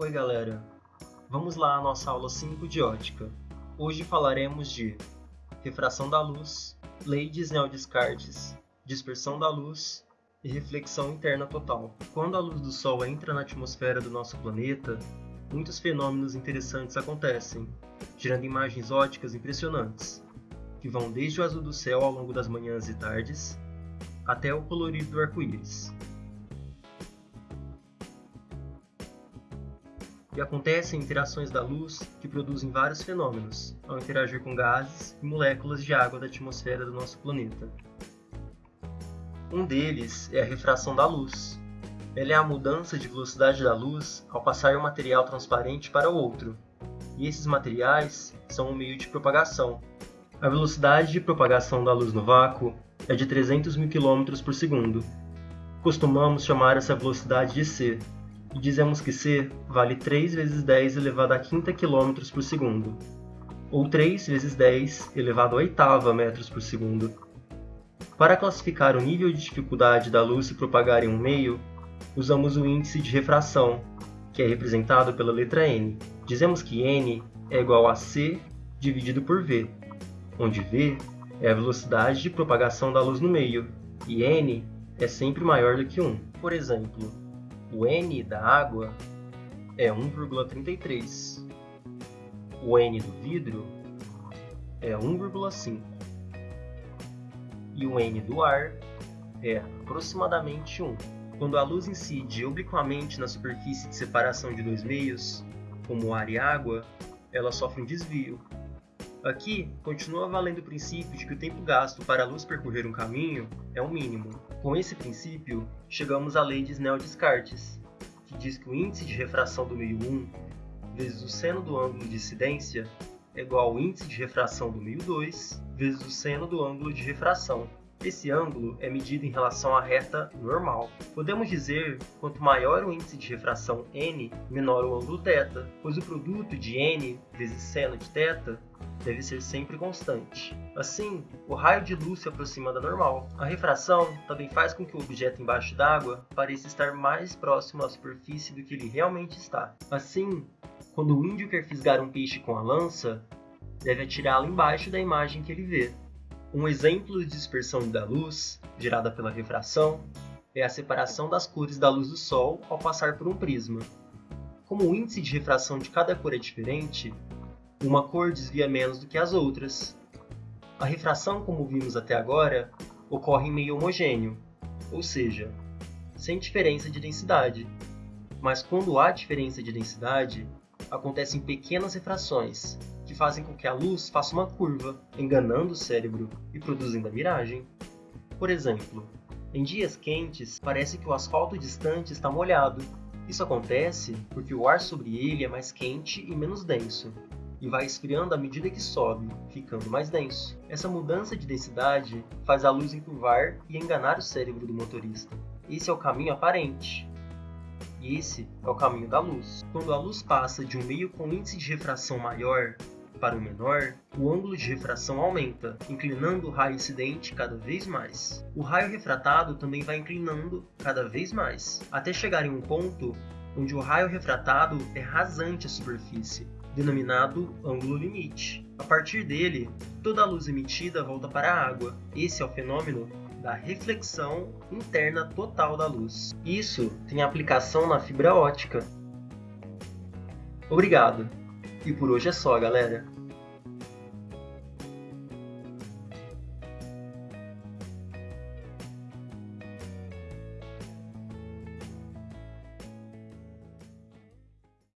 Oi galera, vamos lá à nossa aula 5 de ótica. Hoje falaremos de refração da luz, lei de Snell-Descartes, dispersão da luz e reflexão interna total. Quando a luz do Sol entra na atmosfera do nosso planeta, muitos fenômenos interessantes acontecem, gerando imagens óticas impressionantes, que vão desde o azul do céu ao longo das manhãs e tardes, até o colorido do arco-íris. E acontecem interações da luz que produzem vários fenômenos ao interagir com gases e moléculas de água da atmosfera do nosso planeta. Um deles é a refração da luz. Ela é a mudança de velocidade da luz ao passar um material transparente para outro, e esses materiais são um meio de propagação. A velocidade de propagação da luz no vácuo é de 300 mil km por segundo. Costumamos chamar essa velocidade de c, e dizemos que c vale 3 vezes 10 elevado a quinta km por segundo, ou 3 vezes 10 elevado a oitava metros por segundo. Para classificar o nível de dificuldade da luz se propagar em um meio, usamos o índice de refração, que é representado pela letra n. Dizemos que n é igual a c dividido por v, onde v é a velocidade de propagação da luz no meio, e n é sempre maior do que 1. Por exemplo, o N da água é 1,33. O N do vidro é 1,5. E o N do ar é aproximadamente 1. Quando a luz incide obliquamente na superfície de separação de dois meios, como ar e água, ela sofre um desvio. Aqui, continua valendo o princípio de que o tempo gasto para a luz percorrer um caminho é o mínimo. Com esse princípio, chegamos à lei de Snell-Descartes, que diz que o índice de refração do meio 1 vezes o seno do ângulo de incidência é igual ao índice de refração do meio 2 vezes o seno do ângulo de refração. Esse ângulo é medido em relação à reta normal. Podemos dizer quanto maior o índice de refração n, menor o ângulo θ, pois o produto de n vezes seno de θ deve ser sempre constante. Assim, o raio de luz se aproxima da normal. A refração também faz com que o objeto embaixo d'água pareça estar mais próximo à superfície do que ele realmente está. Assim, quando o índio quer fisgar um peixe com a lança, deve atirá-lo embaixo da imagem que ele vê. Um exemplo de dispersão da luz, gerada pela refração, é a separação das cores da luz do Sol ao passar por um prisma. Como o índice de refração de cada cor é diferente, uma cor desvia menos do que as outras. A refração, como vimos até agora, ocorre em meio homogêneo, ou seja, sem diferença de densidade. Mas quando há diferença de densidade, acontecem pequenas refrações, que fazem com que a luz faça uma curva, enganando o cérebro e produzindo a miragem. Por exemplo, em dias quentes, parece que o asfalto distante está molhado. Isso acontece porque o ar sobre ele é mais quente e menos denso, e vai esfriando à medida que sobe, ficando mais denso. Essa mudança de densidade faz a luz encurvar e enganar o cérebro do motorista. Esse é o caminho aparente. E esse é o caminho da luz. Quando a luz passa de um meio com índice de refração maior para o menor, o ângulo de refração aumenta, inclinando o raio incidente cada vez mais. O raio refratado também vai inclinando cada vez mais, até chegar em um ponto onde o raio refratado é rasante à superfície, denominado ângulo limite. A partir dele, toda a luz emitida volta para a água. Esse é o fenômeno da reflexão interna total da luz. Isso tem aplicação na fibra ótica. Obrigado! E por hoje é só, galera.